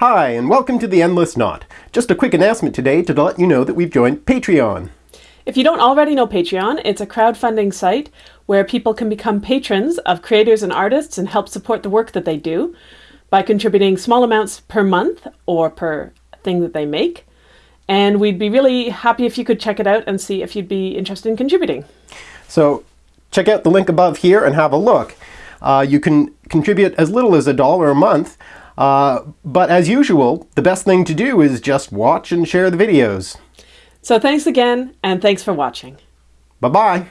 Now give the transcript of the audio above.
Hi, and welcome to The Endless Knot. Just a quick announcement today to let you know that we've joined Patreon. If you don't already know Patreon, it's a crowdfunding site where people can become patrons of creators and artists and help support the work that they do by contributing small amounts per month or per thing that they make. And we'd be really happy if you could check it out and see if you'd be interested in contributing. So check out the link above here and have a look. Uh, you can contribute as little as a dollar a month, uh, but as usual, the best thing to do is just watch and share the videos. So thanks again, and thanks for watching. Bye-bye.